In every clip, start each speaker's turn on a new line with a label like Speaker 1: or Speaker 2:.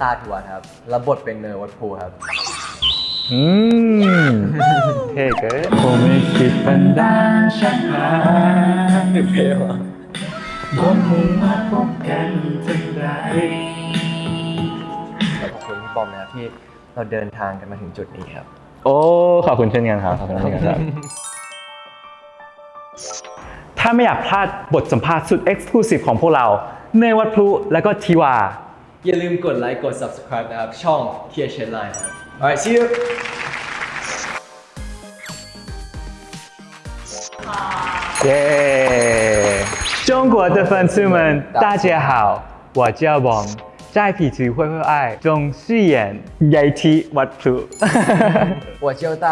Speaker 1: ตาทวนครับ รับบทเป็นเนอร์วัดภูครับ
Speaker 2: อืมเท่เกินผมไม่คิดบันดาลชักพา
Speaker 1: เพลว
Speaker 2: ผมมุ่งมาพบกันทันใด
Speaker 1: ขอบคุณพี่บอมนะครับที่เราเดินทางกันมาถึงจุดนี้ครับ
Speaker 2: โอ้ ขอบคุณเช่นกันครับ ขอบคุณเช่นกันครับถ้าไม่อยากพลาดบทสัมภาษณ์สุด Exclusive ของพวกเรา เนยวัดพลุและก็ทีวา
Speaker 1: อย่าลืมกดไลค์กด subscribe นะครับ ช่องเทียเชนไลน์ครับ alright see you
Speaker 2: 耶！中国的粉丝们，大家好，我叫王， 在痞子会会爱中饰演 YT วัดพลุ
Speaker 1: 我叫大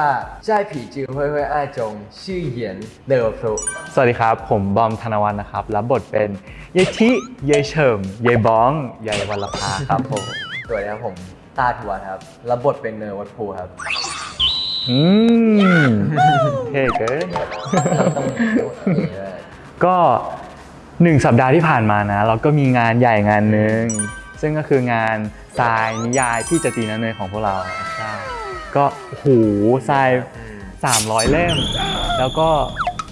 Speaker 1: 在痞子会会爱中饰演เนอร์วัดภู
Speaker 2: สวัสดีครับ ผมบอมธนวัฒน์นะครับ รับบทเป็นยายทิยายเฉิมยายบ้องยายวัลภาครับผม
Speaker 1: สวัสดีครับผมตาทวนครับรับบทเป็นเนอร์วัดภูครับ
Speaker 2: อืมเท่เกิน
Speaker 1: ต้องต้องอย่างนี้เลย
Speaker 2: ก็หนึ่งสัปดาห์ที่ผ่านมานะ เราก็มีงานใหญ่งานหนึ่ง ซึ่งก็คืองานทรายนิยายที่จะตีนันเนยของพวกเราใช่ก็โอ้โหทราย 300 เล่ม แล้วก็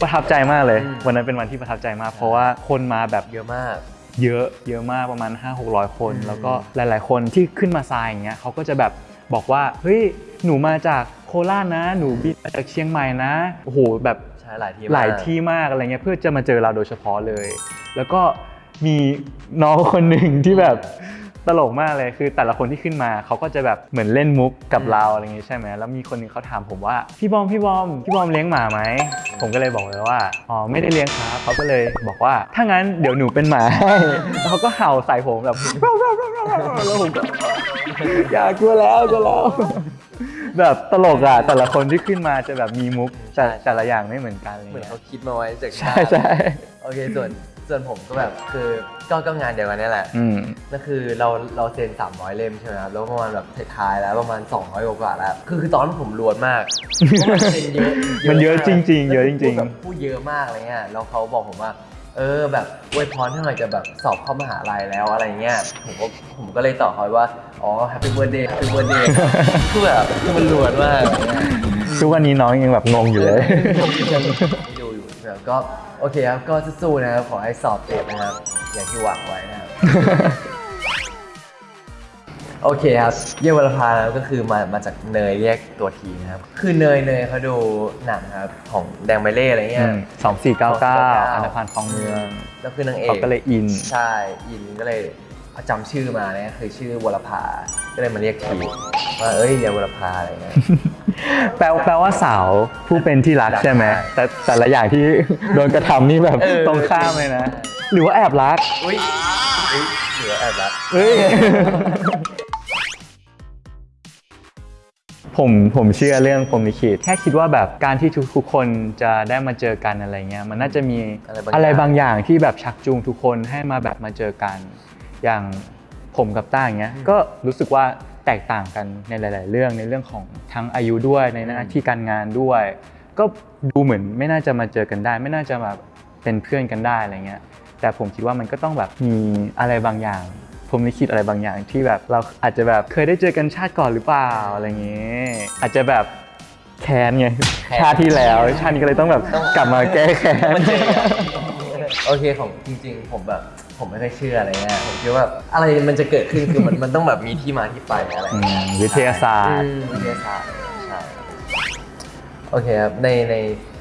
Speaker 2: ประทับใจมากเลย
Speaker 1: อืม
Speaker 2: วันนั้นเป็นวันที่ประทับใจมาก เพราะว่าคนมาแบบ
Speaker 1: เยอะมาก
Speaker 2: เยอะเยอะมากประมาณ 5-600 คน
Speaker 1: อืม
Speaker 2: แล้วก็หลาย ๆ คนที่ขึ้นมาทรายอย่างเงี้ยเขาก็จะแบบบอกว่าเฮ้ยหนูมาจากโคราชนะ หนูบินมาจากเชียงใหม่นะโอ้โหแบบ
Speaker 1: ใช่หลายที่
Speaker 2: หลาย
Speaker 1: มก
Speaker 2: ที่มากอะไรเงี้ยเพื่อจะมาเจอเราโดยเฉพาะเลย แล้วก็ มีน้องคนหนึ่งที่แบบตลกมากเลยคือแต่ละคนที่ขึ้นมาเขาก็จะแบบเหมือนเล่นมุกกับ
Speaker 1: อืม
Speaker 2: เราอะไรเงี้ยใช่ไหมแล้วมีคนหนึงเขาถามผมว่าพี่บอมพี่บอมพี่บอมเลี้ยงหมาไหมผมก็เลยบอกเลยว่าอ๋อไม่ได้เลี้ยงครับเขาก็เลยบอกว่าถ้างั้นเดี๋ยวหนูเป็นหมาให้แล้วเขาก็เห่าใส่ผมแบบแล้วผมก็อย่ากลัวแล้วกลัวแล้วแบบตลกอะแต่ละคนที่ขึ้นมาจะแบบมีมุกแต่แต่ละอย่างไม่เหมือนกันอะไร
Speaker 1: เหมือน
Speaker 2: เงี้ย
Speaker 1: เขาคิดมาไว้จาก
Speaker 2: ใช่ใช่
Speaker 1: โอเคส่วน ส่วนผมก็แบบคือก็ก็งานเดียวกันนี่แหละ
Speaker 2: อืม
Speaker 1: ก็คือเราเราเซ็น300 เล่มใช่ไหมครับแล้วประมาณแบบท้ายๆแล้วประมาณ 200กว่าๆแล้ว คือคือตอนนั้นผมรวนมากเพราะมันเซ็นเยอะ
Speaker 2: มันเยอะ
Speaker 1: มาก
Speaker 2: จริง ๆ เยอะจริงๆ
Speaker 1: พูดแบบพูดเยอะมากอะไรเงี้ยแล้วเขาบอกผมว่าเออแบบอวยพรให้หน่อยจะแบบสอบเข้ามหาลัยแล้วอะไรเงี้ยผมก็ผมก็เลยตอบเขาว่า อ๋อ Happy Birthday Happy Birthday คือแบบคือมันรวนมากอะไรเงี้ย
Speaker 2: ทุกวันนี้น้องยังแบบงงอยู่เลย
Speaker 1: ยังดูอยู่นะครับก็ โอเคครับ ก็สู้ๆนะครับ ขอให้สอบติดนะครับ อย่างที่หวังไว้นะครับ โอเคครับ เยี่ยววรภานะครับก็คือมามาจากเนยเรียกตัวทีนะครับ คือเนยเนยเขาดูหนังครับ ของแดงไบเล่อะไรเงี้ย
Speaker 2: สองสี่เก้าเก้า
Speaker 1: 2499
Speaker 2: อันธพาลคลองเมือง
Speaker 1: แล้วคือนางเอก
Speaker 2: เขาก็เลยอิน
Speaker 1: ใช่ อินก็เลยจำชื่อมาเนี่ยคือชื่อวรภาก็เลยมาเรียกทีว่าเอ้ยเยี่ยววรภาอะไรเงี้ย
Speaker 2: แปลแปลว่าสาวผู้เป็นที่รัก
Speaker 1: รัก
Speaker 2: ใช่ไหม
Speaker 1: ใช่
Speaker 2: แต่แต่ละอย่างที่โดนกระทำนี่แบบ
Speaker 1: เออ
Speaker 2: ตรงข้ามเลยนะ หรือว่าแอบรัก
Speaker 1: อุ้ยอุ้ยเหลือแอบรัก
Speaker 2: เฮ้ยผมผมเชื่อเรื่องผมลิขิตแค่คิดว่าแบบการที่ทุกทุกคนจะได้มาเจอกันอะไรเงี้ยมันน่าจะมี
Speaker 1: อะไรบางอย่าง
Speaker 2: อะไรบางอย่างที่แบบชักจูงทุกคนให้มาแบบมาเจอกัน อย่างผมกับต้าอย่างเงี้ย
Speaker 1: อืม
Speaker 2: ก็รู้สึกว่า แตกต่างกันในหลาย ๆ เรื่องในเรื่องของทั้งอายุด้วยในหน้าที่การงานด้วย ก็ดูเหมือนไม่น่าจะมาเจอกันได้ ไม่น่าจะมาเป็นเพื่อนกันได้อะไรเงี้ยแต่ผมคิดว่ามันก็ต้องแบบมีอะไรบางอย่างผมลิขิตอะไรบางอย่างที่แบบเราอาจจะแบบเคยได้เจอกันชาติก่อนหรือเปล่าอะไรเงี้ยอาจจะแบบแค้นไง
Speaker 1: แค้น
Speaker 2: ชาติที่แล้ว ชาตินี้ก็เลยต้องแบบ
Speaker 1: ต้อง
Speaker 2: กลับมาแก้แค้น
Speaker 1: มันเจอกันโอเคของจริง ๆ ผมแบบ ผมไม่ค่อยเชื่ออะไรเงี้ยผมคิดว่าอะไรมันจะเกิดขึ้นคือมันมันต้องแบบมีที่มาที่ไปอะไร
Speaker 2: อื
Speaker 1: เงี้ย
Speaker 2: มวิทยาศาสตร์
Speaker 1: อืมวิทยาศาสตร์ใช่โอเคครับในใน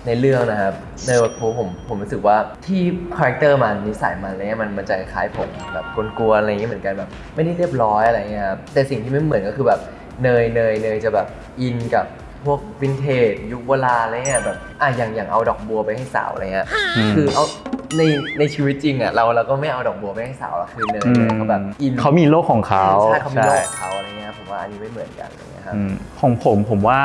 Speaker 1: ในเรื่องนะครับในวัดภูผมผมรู้สึกว่าที่ character มันนิสัยมันอะไรเงี้ยมันมันจะคล้ายผมแบบกวนๆอะไรเงี้ยเหมือนกันแบบไม่ได้เรียบร้อยอะไรเงี้ยครับแต่สิ่งที่ไม่เหมือนก็คือแบบเนยเนยเนยจะแบบอินกับพวกวินเทจยุคโบราณอะไรเงี้ยแบบอะอย่างอย่างเอาดอกบัวไปให้สาวอะไรเงี้ย
Speaker 2: อืม
Speaker 1: คือเอา ในในชีวิตจริงอะเราเราก็ไม่เอาดอกบัวไปให้สาวหรอกคือเนยเนยเขาแบบอิน
Speaker 2: เขามีโลกของเขา
Speaker 1: ใช่เขามีโลกของเขาอะไรเงี้ยผมว่าอันนี้ไม่เหมือนกันอะไรเงี้ยครับ
Speaker 2: อืมของผมผมว่า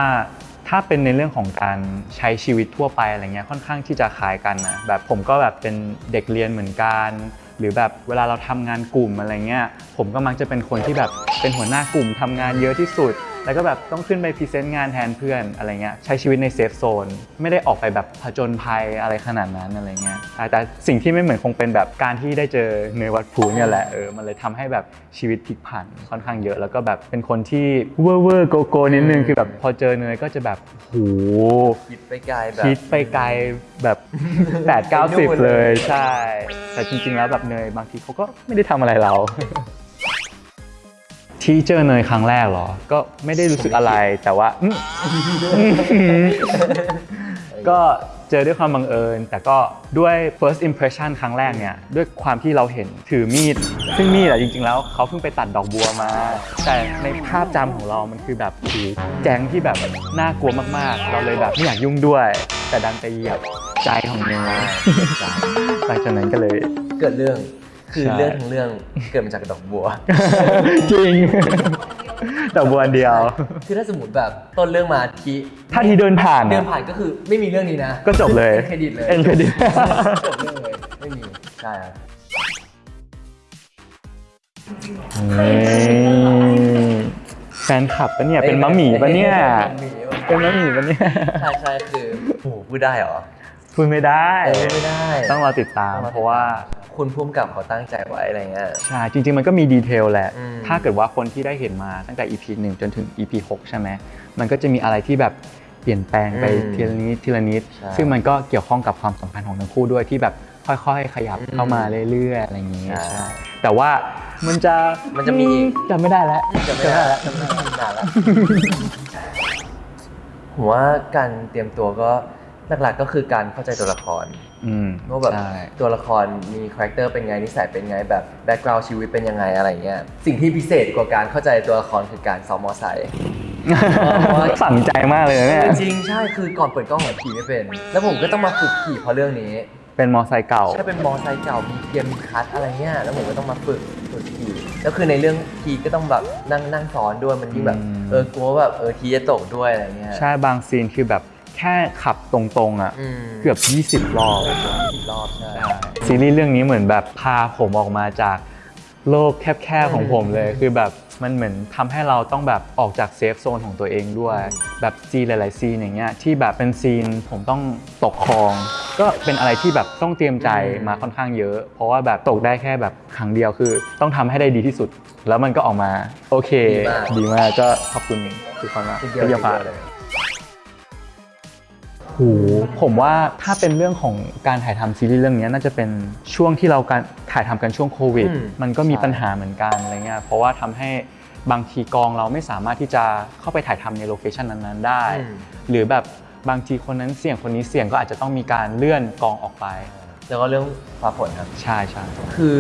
Speaker 2: ถ้าเป็นในเรื่องของการใช้ชีวิตทั่วไปอะไรเงี้ยค่อนข้างที่จะคล้ายกันนะแบบผมก็แบบเป็นเด็กเรียนเหมือนกัน หรือแบบเวลาเราทำงานกลุ่มอะไรเงี้ยผมก็มักจะเป็นคนที่แบบเป็นหัวหน้ากลุ่มทำงานเยอะที่สุด แล้วก็แบบต้องขึ้นไป present งานแทนเพื่อนอะไรเงี้ยใช้ชีวิตใน safe zone ไม่ได้ออกไปแบบผจญภัยอะไรขนาดนั้นอะไรเงี้ยแต่แต่สิ่งที่ไม่เหมือนคงเป็นแบบการที่ได้เจอเนยวัดภูเนี่ยแหละเออมันเลยทำให้แบบชีวิตพลิกผันค่อนข้างเยอะ แล้วก็แบบเป็นคนที่เวอร์เวอร์โกโก้นิดนึงคือแบบพอเจอเนยก็จะแบบโห
Speaker 1: คิดไปไกลแบบ
Speaker 2: คิดไปไกลแบบ8 9 0 เลยใช่ แต่จริงๆแล้วแบบเนยบางทีเขาก็ไม่ได้ทำอะไรเรา ที่เจอเนยครั้งแรกเหรอ ก็ไม่ได้รู้สึกอะไรแต่ว่า ก็เจอด้วยความบังเอิญ แต่ก็ด้วย first impression ครั้งแรกเนี่ย ด้วยความที่เราเห็นถือมีด ซึ่งมีดอะจริง ๆ แล้วเขาเพิ่งไปตัดดอกบัวมา แต่ในภาพจำของเรามันคือแบบโอ้โหแก๊งที่แบบน่ากลัวมากๆ เราเลยแบบไม่อยากยุ่งด้วย แต่ดันไปเหยียบใจของเนยหลังจากนั้นก็เลย
Speaker 1: เกิดเรื่อง คือ
Speaker 2: ใช่
Speaker 1: เรื่องทั้งเรื่องเกิดมาจากดอกบัว
Speaker 2: จริง ดอกบัวอันเดียว
Speaker 1: คือถ้าสมมติแบบต้นเรื่องมาที
Speaker 2: ถ้าทีเดินผ่าน
Speaker 1: เดิ
Speaker 2: อะ
Speaker 1: นผ่านก็คือไม่มีเรื่องนี้นะ
Speaker 2: ก็จบเลย
Speaker 1: อ็นเครดิตเลย
Speaker 2: end credit
Speaker 1: จบเรื่องเลยไม่มีใช่ครับ
Speaker 2: แฟนคลับปะเนี่ยเป็นมะหมี่ปะเนี่ย
Speaker 1: เป็นหมี่ปะ
Speaker 2: เป็นมะหมี่ปะเนี่ย
Speaker 1: ใช่ใช่คือโอ้โหพูดได้เหรอ
Speaker 2: พูดไม่ได้
Speaker 1: เออไม่ได้
Speaker 2: ต้องรอติดตามเพราะว่า
Speaker 1: คุณพุ่มกับเขาตั้งใจไว้อะไรเงี้ย
Speaker 2: ใช่ จริง ๆ มันก็มีดีเทลแหละ
Speaker 1: อืม
Speaker 2: ถ้าเกิดว่าคนที่ได้เห็นมาตั้งแต่ EP 1 จนถึง EP 6 ใช่ไหม มันก็จะมีอะไรที่แบบเปลี่ยนแปลงไปทีละนิดทีละนิด
Speaker 1: ใช่
Speaker 2: ซึ่งมันก็เกี่ยวข้องกับความสัมพันธ์ของทั้งคู่ด้วยที่แบบค่อยๆ ขยับเข้ามาเรื่อยๆ อะไรอย่างนี้
Speaker 1: ใช่
Speaker 2: ใช่แต่ว่ามันจะ
Speaker 1: มันจะมีอีก
Speaker 2: จำไม่ได้แล้ว
Speaker 1: จะไม่ได้แล้วจะไม่ได้นานแล้ว ผมว่าการเตรียมตัวก็หลักๆก็คือการเข้าใจตัวละคร
Speaker 2: อืม
Speaker 1: ว่าแบบ
Speaker 2: ใช่
Speaker 1: ตัวละครมี character เป็นไงนิสัยเป็นไงแบบ background ชีวิตเป็นยังไงอะไรเงี้ยสิ่งที่พิเศษกว่าการเข้าใจตัวละครคือการซ้อมมอไซค์
Speaker 2: สั่งใจมากเลยนะเนี่ย
Speaker 1: จริงใช่คือก่อนเปิดกล้องผมขี่ไม่เป็น แล้วผมก็ต้องมาฝึกขี่เพราะเรื่องนี้
Speaker 2: เป็นมอไซค์เก่า
Speaker 1: ใช่เป็นมอไซค์เก่ามีเกียร์มีคลัตช์อะไรเงี้ยแล้วผมก็ต้องมาฝึกฝึกขี่แล้วคือในเรื่องทีก็ต้องแบบนั่งนั่งซ้อนด้วยมันยิ่งแบบ
Speaker 2: อืม
Speaker 1: เออกลัวแบบเออทีจะตกด้วยอะไรเงี้ย
Speaker 2: ใช่บาง scene คือแบบ แค่ขับตรงๆอะ
Speaker 1: อืม
Speaker 2: เกือบ 20 รอบ
Speaker 1: สิบรอบใช่
Speaker 2: ซีรีส์เรื่องนี้เหมือนแบบพาผมออกมาจากโลกแคบๆของผมเลย คือแบบมันเหมือนทำให้เราต้องแบบออกจาก safe zone ของตัวเองด้วย แบบ scene หลายๆ scene อย่างเงี้ยที่แบบเป็น sceneผมต้องตกคลอง ก็เป็นอะไรที่แบบต้องเตรียมใจมาค่อนข้างเยอะ เพราะว่าแบบตกได้แค่แบบครั้งเดียวคือ ต้องทำให้ได้ดีที่สุด แล้วมันก็ออกมา โอเค ดีมากก็ขอบคุณทุกคนมาก
Speaker 1: ทีเดียว
Speaker 2: ที่
Speaker 1: ที
Speaker 2: ยัง
Speaker 1: เดี
Speaker 2: ฝา
Speaker 1: ยว
Speaker 2: ก
Speaker 1: เลย
Speaker 2: โหผมว่าถ้าเป็นเรื่องของการถ่ายทำซีรีส์เรื่องนี้น่าจะเป็นช่วงที่เราการถ่ายทำกันช่วงโควิด
Speaker 1: อืม
Speaker 2: มันก็มี
Speaker 1: ใช่
Speaker 2: ปัญหาเหมือนกันอะไรเงี้ยเพราะว่าทำให้บางทีกองเราไม่สามารถที่จะเข้าไปถ่ายทำในโลเคชันนั้นๆได้
Speaker 1: อืม
Speaker 2: หรือแบบบางทีคนนั้นเสี่ยงคนนี้เสี่ยงก็อาจจะต้องมีการเลื่อนกองออกไป
Speaker 1: แล้วก็เรื่องฟ้าฝนครับ
Speaker 2: ใช่ใช่
Speaker 1: คือ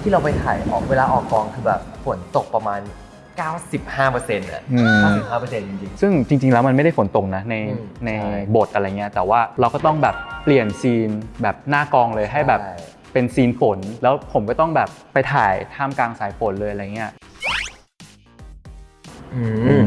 Speaker 1: ที่เราไปถ่ายออกเวลาออกกองคือแบบฝนตกประมาณ 95%อะ
Speaker 2: อืม
Speaker 1: 95%จริง
Speaker 2: ซึ่งจริงๆ แล้วมันไม่ได้ฝนตกนะใน
Speaker 1: อืม
Speaker 2: ใน
Speaker 1: ใช่
Speaker 2: บทอะไรเงี้ยแต่ว่าเราก็ต้องแบบเปลี่ยนซีนแบบหน้ากองเลยให้แบบ
Speaker 1: ใช่
Speaker 2: เป็นซีนฝน แล้วผมก็ต้องแบบไปถ่ายท่ามกลางสายฝนเลยอะไรเงี้ย
Speaker 1: อื
Speaker 2: อื
Speaker 1: ม
Speaker 2: ม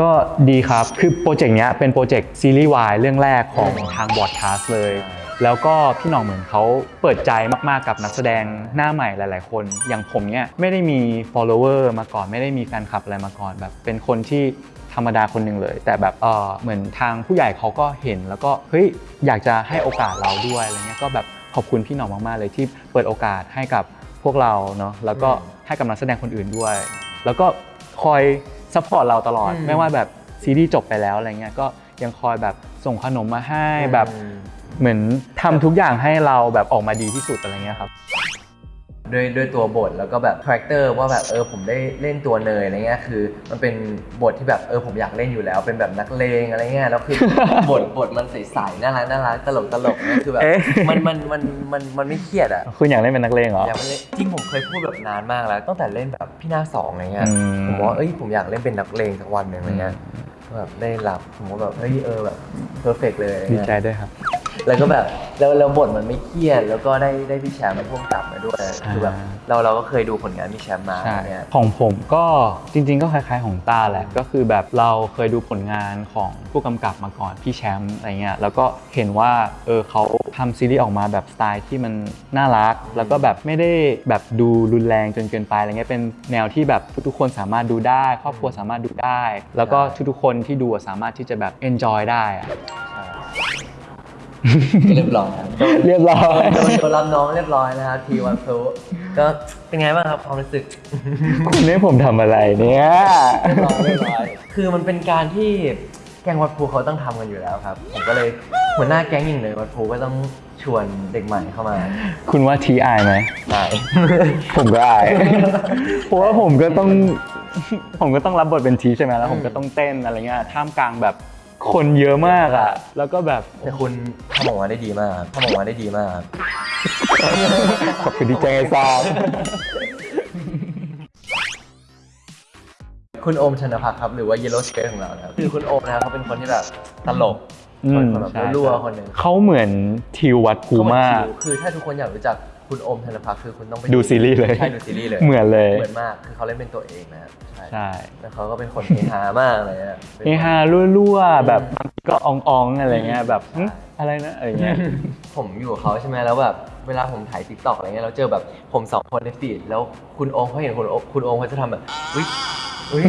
Speaker 2: ก็ดีครับ คือ project เนี้ยเป็น project ซีรีส์วายเรื่องแรกของทาง Broadcast เลย
Speaker 1: ใช่
Speaker 2: แล้วก็พี่หน่องเหมือนเขาเปิดใจมากๆกับนักแสดงหน้าใหม่หลาย ๆ คน อย่างผมเนี้ยไม่ได้มี follower มาก่อนไม่ได้มีแฟนคลับอะไรมาก่อน แบบเป็นคนที่ธรรมดาคนหนึ่งเลย แต่แบบเออเหมือนทางผู้ใหญ่เขาก็เห็น แล้วก็เฮ้ยอยากจะให้โอกาสเราด้วยอะไรเงี้ยก็แบบขอบคุณพี่หน่องมากๆเลยที่เปิดโอกาสให้กับพวกเราเนาะแล้วก็
Speaker 1: อืม
Speaker 2: ให้กับนักแสดงคนอื่นด้วย แล้วก็คอย support เราตลอด
Speaker 1: อืม
Speaker 2: ไม่ว่าแบบซีรีส์จบไปแล้วอะไรเงี้ยก็ยังคอยแบบส่งขนมมาให้แบบ
Speaker 1: อืม
Speaker 2: เหมือนทำทุกอย่างให้เราแบบออกมาดีที่สุดอะไรเงี้ยครับ
Speaker 1: ด้วยด้วยตัวบทแล้วก็แบบ character ว่าแบบเออผมได้เล่นตัวเนยอะไรเงี้ยคือ มันเป็นบทที่แบบเออผมอยากเล่นอยู่แล้ว เป็นแบบนักเลงอะไรเงี้ยแล้วคือบทบทมันใสๆน่ารักน่ารักตลกตลกเนี่ยคือแบบ
Speaker 2: เอ๊ะ
Speaker 1: มันมันมันมันมันไม่เครียดอะ
Speaker 2: คุณอยากเล่นเป็นนักเลงเหรอ
Speaker 1: อยากเล่นจริงผมเคยพูดแบบนานมากแล้วตั้งแต่เล่นแบบพี่หน้าคสองอะไรเงี้ย
Speaker 2: อืม
Speaker 1: ผมว่าเอ้ยผมอยากเล่นเป็นนักเลงสักวันหนึ่งอะไรเงี้ยแบบได้รับผมว่าแบบเฮ้ยเออแบบเพอร์เฟกเลยอะไร
Speaker 2: ดี
Speaker 1: เงี้ย
Speaker 2: ใจด้วยครับ
Speaker 1: แล้วก็แบบแล้วแล้วบทมันไม่เครียด แล้วก็ได้ได้พี่แชมป์มาพ่วงกลับมาด้วยคือแบบเราเราก็เคยดูผลงานพี่แชมป์มา
Speaker 2: ใช่
Speaker 1: เนี่ย
Speaker 2: ของผมก็จริง ๆ ก็คล้ายๆของตาแหละก็คือแบบเราเคยดูผลงานของผู้กำกับมาก่อนพี่แชมป์อะไรเงี้ยแล้วก็เห็นว่าเออเขาทำซีรีส์ออกมาแบบสไตล์ที่มันน่ารัก แล้วก็แบบไม่ได้แบบดูรุนแรงจนเกินไปอะไรเงี้ยเป็นแนวที่แบบทุกๆคนสามารถดูได้ ครอบครัวสามารถดูได้ แล้วก็ทุกๆคนที่ดูอะสามารถที่จะแบบ enjoy ได้อะ
Speaker 1: เรียบร้อยครับ
Speaker 2: เรียบร้อย
Speaker 1: โดนโดนรับน้องเรียบร้อยนะครับทีวันพลุก็เป็นไงบ้างครับความรู้สึก
Speaker 2: คุณให้ผมทำอะไรเนี่ย
Speaker 1: เรียบร้อยเรียบร้อยคือมันเป็นการที่แก๊งวัดภูเขาต้องทำกันอยู่แล้วครับผมก็เลยหัวหน้าแก๊งอย่างเลยวัดภูก็ต้องชวนเด็กใหม่เข้ามา
Speaker 2: คุณว่าทีอายไหม
Speaker 1: ได้
Speaker 2: ผมก็อายเพราะว่าผมก็ต้องผมก็ต้องรับบทเป็นทีใช่ไหมแล้วผมก็ต้องเต้นอะไรเงี้ยท่ามกลางแบบ คนเยอะมากอะ แล้วก็แบบ
Speaker 1: แต่คุณทำออกมาได้ดีมากครับทำออกมาได้ดีมากครับ
Speaker 2: ขอบคุณที่แจ้งให้ทราบ
Speaker 1: คุณโอมธนภัคครับ หรือว่า Yellow Skirt ของเรานะครับคือคุณโอมนะครับเขาเป็นคนที่แบบตลก
Speaker 2: อื
Speaker 1: คน
Speaker 2: ม
Speaker 1: แบบ
Speaker 2: ใช่
Speaker 1: รั่วๆคนหนึ่ง
Speaker 2: เขาเหมือนทีวัดภูมาก
Speaker 1: คือถ้าทุกคนอยากรู้จัก คุณโอมธนภัคคือคุณต้องไป
Speaker 2: ดูซีรีส์เลย
Speaker 1: ใช่ดูซีรีส์เลย
Speaker 2: เหมือนเลย
Speaker 1: เหมือนมากคือเขาเล่นเป็นตัวเองนะครับใช่
Speaker 2: ใช่
Speaker 1: แล้วเขาก็เป็นคนเฮฮามากเลยอะป็น
Speaker 2: เฮฮารั่วๆแบบบางทีก็อ๊องๆอะไรเงี้ยแบบหึอะไรนะอะไรเงี้ย
Speaker 1: ผมอยู่กับเขาใช่ไหมแล้วแบบเวลาผมถ่าย TikTok อะไรเงี้ยเราเจอแบบผมสองคนใน feed แล้วคุณโอมเขาเห็นคุณโอมคุณโอมเขาจะทำแบบอุ้ยอุ้ย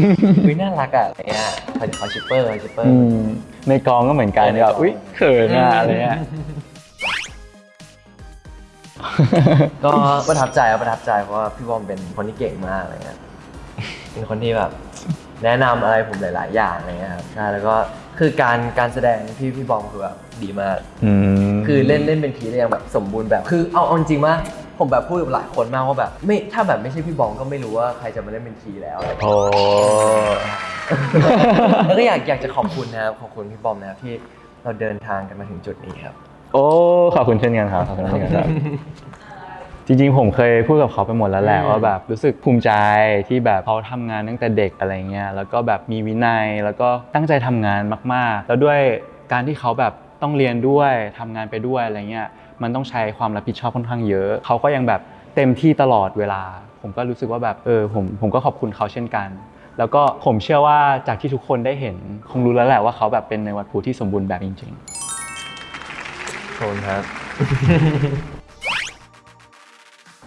Speaker 1: อุ้ยน่ารักอะอะไรเงี้ยเขาเขา shipper เขา shipper อื
Speaker 2: มในกองก็เหมือนกัน
Speaker 1: เออในกอง
Speaker 2: แบบอุ้ยเขินอะอะไรเงี้ย
Speaker 1: ก็ประทับใจครับประทับใจเพราะว่าพี่บอมเป็นคนที่เก่งมากอะไรเงี้ยเป็นคนที่แบบแนะนำอะไรผมหลาย ๆ อย่างอะไรเงี้ยครับใช่แล้วก็คือการการแสดงพี่พี่บอมคือแบบดีมาก
Speaker 2: อืม
Speaker 1: คือเล่นเล่นเป็นทีได้ยังแบบสมบูรณ์แบบ คือเอาเอาจริงๆว่าผมแบบพูดกับหลายคนมากว่าแบบ ไม่ถ้าแบบไม่ใช่พี่บองก็ไม่รู้ว่าใครจะมาเล่นเป็นทีแล้วอะไรอย่าง
Speaker 2: โอ้
Speaker 1: เงี้ยแล้วก็อยากอยากจะขอบคุณนะครับขอบคุณพี่บอมนะครับที่เราเดินทางกันมาถึงจุดนี้ครับ
Speaker 2: โอ้ขอบคุณเช่นกันครับขอบคุณเช่นกันครับ จริงๆ ผมเคยพูดกับเขาไปหมดแล้วแหละ
Speaker 1: อืม
Speaker 2: ว่าแบบรู้สึกภูมิใจที่แบบเขาทำงานตั้งแต่เด็กอะไรเงี้ยแล้วก็แบบมีวินัยแล้วก็ตั้งใจทำงานมากๆ แล้วด้วยการที่เขาแบบต้องเรียนด้วยทำงานไปด้วยอะไรเงี้ยมันต้องใช้ความรับผิดชอบค่อนข้างเยอะ เขาก็ยังแบบเต็มที่ตลอดเวลา ผมก็รู้สึกว่าแบบเออผมผมก็ขอบคุณเขาเช่นกัน แล้วก็ผมเชื่อว่าจากที่ทุกคนได้เห็น คงรู้แล้วแหละว่าเขาแบบเป็นในวัดภูที่สมบูรณ์แบบจริง
Speaker 1: ขอบคุณครับ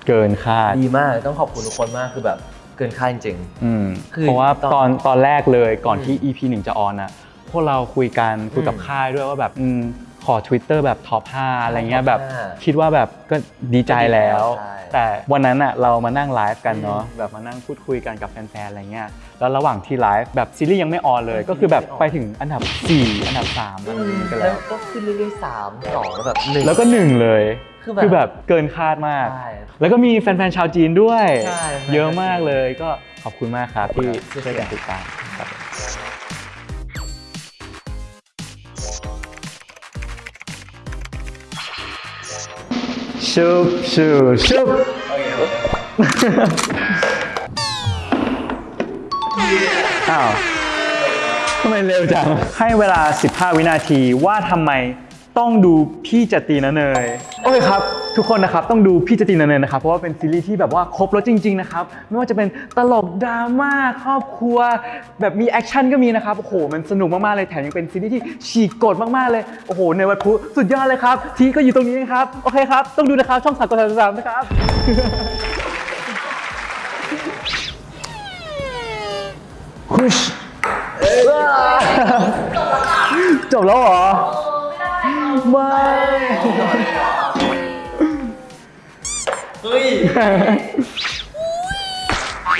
Speaker 2: ๆเกินคาด
Speaker 1: ดีมากต้องขอบคุณทุกคนมากคือแบบเกินคาดจริง
Speaker 2: อืม
Speaker 1: คือ
Speaker 2: เพราะว่า
Speaker 1: ตอน
Speaker 2: ตอนตอนแรกเลยก่อน
Speaker 1: อืม
Speaker 2: ที่ EP 1จะออนอะพวกเราคุยกันคุยกับ
Speaker 1: อืม
Speaker 2: ค่ายด้วยว่าแบบอืม ขอ Twitter แบบท็อป5อะไรเงี้ย
Speaker 1: top
Speaker 2: แบบ
Speaker 1: ห้า
Speaker 2: คิดว่าแบบก็ดีใจแล้ว
Speaker 1: ใช่
Speaker 2: แต่วันนั้นอะเรามานั่งไลฟ์กันเนาะ
Speaker 1: อืม
Speaker 2: แบบมานั่งพูดคุยกันกับแฟนๆอะไรเงี้ยแล้วระหว่างที่ไลฟ์แบบซีรีส์ยังไม่ออนเลย
Speaker 1: อืม
Speaker 2: ก็คือแบบ
Speaker 1: ไม่ออน
Speaker 2: ไปถึงอันดับ 4 อันดับ3อะไรอย่างงี้กัน
Speaker 1: แล้
Speaker 2: แล้วว
Speaker 1: ก็ขึ้นเรื่อยๆสามสองแล้วแบบหนึ่ง
Speaker 2: แล้วก็หนึ่งเลย
Speaker 1: คือแบบ
Speaker 2: คือแบบเกินคาดมาก
Speaker 1: ใช่
Speaker 2: แล้วก็มีแฟนๆชาวจีนด้วย
Speaker 1: ใช่
Speaker 2: เยอะมากเลยก็ขอบคุณมากครับที่
Speaker 1: ครับ
Speaker 2: ช่วยกันติดตามครับ ชุบชุบชุบอ้าวทำไมเร็วจัง ให้เวลา 15 วินาทีว่าทำไมต้องดูพี่จะตีนะเนย โอเคครับ ทุกคนนะครับต้องดูพี่จะตีนะเนยนะครับเพราะว่าเป็นซีรีส์ที่แบบว่าครบรสจริง ๆ นะครับ ไม่ว่าจะเป็นตลกดราม่าครอบครัว แบบมี action ก็มีนะครับ โอ้โห มันสนุกมาก ๆ เลยแถมยังเป็นซีรีส์ที่ฉีกกฎมาก ๆ เลย โอ้โห ในวัดภูสุดยอดเลยครับ ทีก็อยู่ตรงนี้นะครับ โอเคครับ ต้องดูนะครับ ช่องสามกดสามนะครับ คุชจบแล้วเหรอ ไม่
Speaker 1: เฮ้ย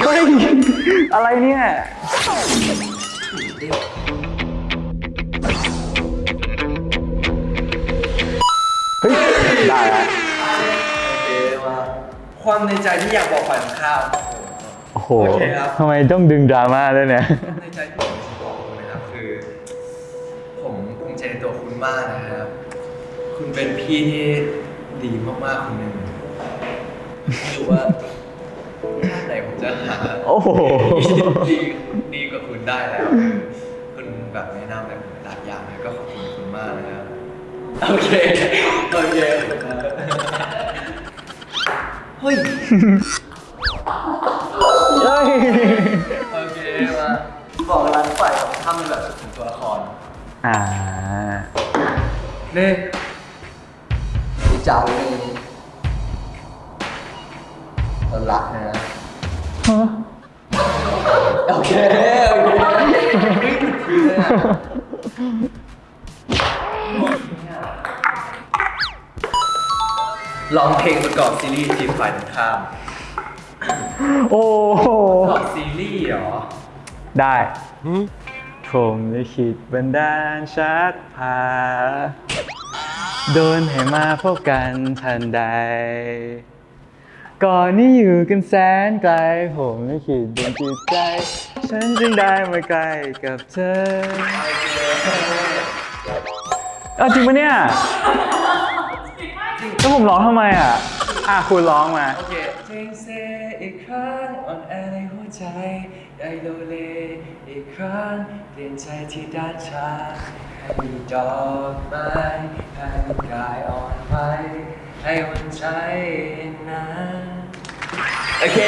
Speaker 2: เฮ้ย อะไรเนี่ย เฮ้ย ได้แล้ว
Speaker 1: ความในใจที่อยากบอกฝ่ายตรงข้าม
Speaker 2: โอ้โห
Speaker 1: โอเคครับ
Speaker 2: ทำไมต้องดึงดราม่าด้วยเนี่ย
Speaker 1: ความในใจที่ผมจะบอกคุณนะครับคือ ผมภูมิใจในตัวคุณมากนะครับ คุณเป็นพี่ที่ดีมากๆคนหนึ่ง ไม่รู้ว่าชาติไหนผมจะหา
Speaker 2: โอ้โห
Speaker 1: ดีดีกว่าคุณได้แล้วคือคุณแบบแนะนำแบบหลายอย่างเลยก็ขอบคุณคุณมากนะครับโอเคโอเคเฮ้ย
Speaker 2: เฮ้ย
Speaker 1: โอเคมาบอกรักฝ่ายของถ้ำเป็นแบบถึงตัวละคร
Speaker 2: อ่า
Speaker 1: นี่พี่เจ้านี่ เรารักนะโอเคโอเคไม่ผิดทีเลยอะร้องเพลงประกอบซีรีส์ทีมฝ่ายตรงข้าม
Speaker 2: โอ้โห
Speaker 1: ประกอบซีรีส์เหรอ
Speaker 2: ได้ผมลิขิตบันดาลชักพา โดนให้มาพบกันทันใด ก่อนนี้อยู่กันแสนไกล ผมลิขิตดวงจิตใจ ฉันจึงได้มาใกล้กับเธอเอาจริงปะเนี่ยแล้วผมร้องทำไมอะ อะคุณร้องมา
Speaker 1: โอเคเพลงเซอีกครั้งอ่อนแอในหัวใจได้โลเลอีกครั้งเปลี่ยนใจที่ด้านชาให้มีดอกไม้ให้กายอ่อนไหวให้วันใจนะ โอเค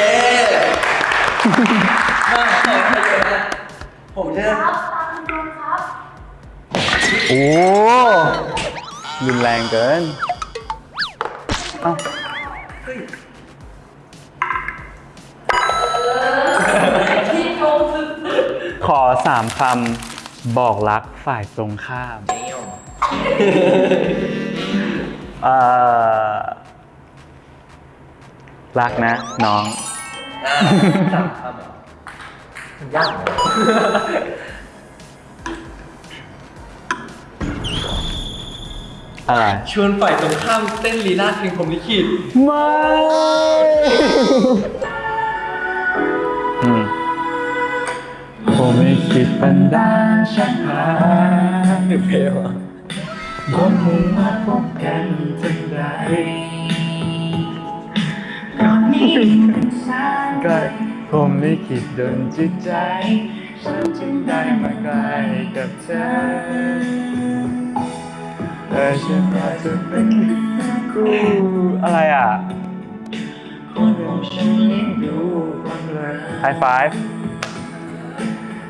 Speaker 1: มาต่อไปเลยนะผมจะ
Speaker 3: ครับตามคุณโดนครับ
Speaker 2: โอ้รุนแรงเกิน เอ้า
Speaker 3: ที่โกงสุด
Speaker 2: ขอสามคำบอกรักฝ่ายตรงข้าม
Speaker 1: เนียว
Speaker 2: เอ่อ รักนะ น้อง
Speaker 1: อ่าสามคำเหรอยากเลย
Speaker 2: อะไร
Speaker 1: ชวนฝ่ายตรงข้ามเต้นลีลาดเพลงผมลิขิต
Speaker 2: ไม่ อืมผมไม่คิดบันดาลชักพา
Speaker 1: เพลงอะ
Speaker 2: บนมือมาพบกันทันใด ก่อนนี้เป็นสายไกลผมไม่คิดดนจิตใจ ฉันจึงได้มาใกล้กับเธอแต่ฉันอยากจะเป็นคู่อะไรอะคนของฉันยิ่งดูความเลยไฮไฟฟ์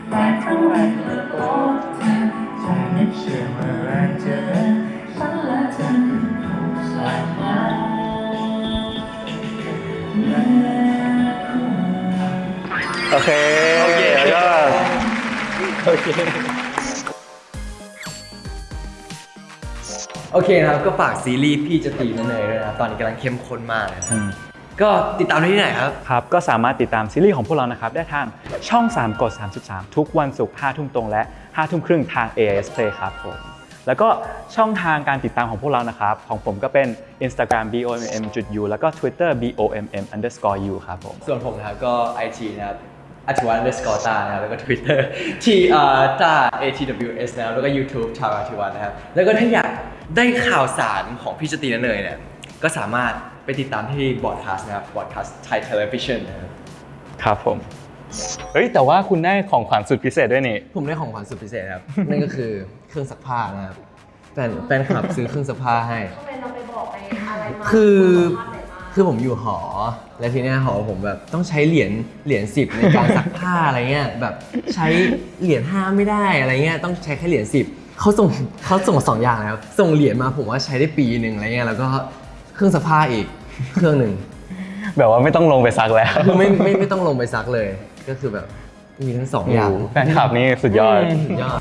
Speaker 2: แต่ทั้งวันและพบเธอใจไม่เชื่อเมื่อไรเจอ โอเค
Speaker 1: โอเค
Speaker 2: แล้วก็
Speaker 1: โอเคโอเคนะครับก็ฝากซีรีส์พี่จะตีนั่นเลยด้วยนะครับตอนนี้กำลังเข้มข้นมากเลยนะครับ
Speaker 2: อืม
Speaker 1: ก็ติดตามได้ที่ไหนครับ
Speaker 2: ครับ ก็สามารถติดตามซีรีส์ของพวกเรานะครับ ได้ทางช่อง 3 กด 33 ทุกวันศุกร์5ทุ่มตรงและ5ทุ่มครึ่งทาง AIS Play ครับผม แล้วก็ช่องทางการติดตามของพวกเรานะครับ ของผมก็เป็น Instagram bomm.u แล้วก็ Twitter bomm underscore u ครับผม
Speaker 1: ส่วนผมนะครับก็ IG นะครับอัจวันเดสกอร์ตานะครับแล้วก็ Twitter ที่อ่าตา ATWS นะครับแล้วก็ YouTube ชาวอาทิวันนะครับ แล้วก็ถ้าอยากได้ข่าวสารของพี่จตีนันเนยเนี่ยก็สามารถไปติดตามที่บอดคาสต์นะครับบอดคาสต์ไทยเทเลวิชันนะครับ
Speaker 2: ครับผม เฮ้ย แต่ว่าคุณได้ของขวัญสุดพิเศษด้วยนี่
Speaker 1: ผมได้ของขวัญสุดพิเศษครับ นั่นก็คือ เครื่องซักผ้านะครับแฟนแฟนคลับซื้อเครื่องซักผ้าให้
Speaker 3: ทำไมเราไปบอกไปอะไรมา
Speaker 1: คือ
Speaker 3: ภาพไหนมา
Speaker 1: คือผมอยู่หอ แล้วทีเนี้ยหอผมแบบต้องใช้เหรียญเหรียญสิบในการซักผ้าอะไรเงี้ยแบบใช้เหรียญห้าไม่ได้อะไรเงี้ยต้องใช้แค่เหรียญสิบเขาส่งเขาส่งสองอย่างแล้วส่งเหรียญมาผมว่าใช้ได้ปีหนึ่งอะไรเงี้ยแล้วก็เครื่องซักผ้าอีกเครื่องหนึ่ง
Speaker 2: แบบว่าไม่ต้องลงไปซักแล้ว
Speaker 1: คือไม่ไม่ไม่ต้องลงไปซักเลย ก็คือแบบมีทั้งสองอย่าง
Speaker 2: แฟนคลับนี่สุดยอด
Speaker 1: สุดยอด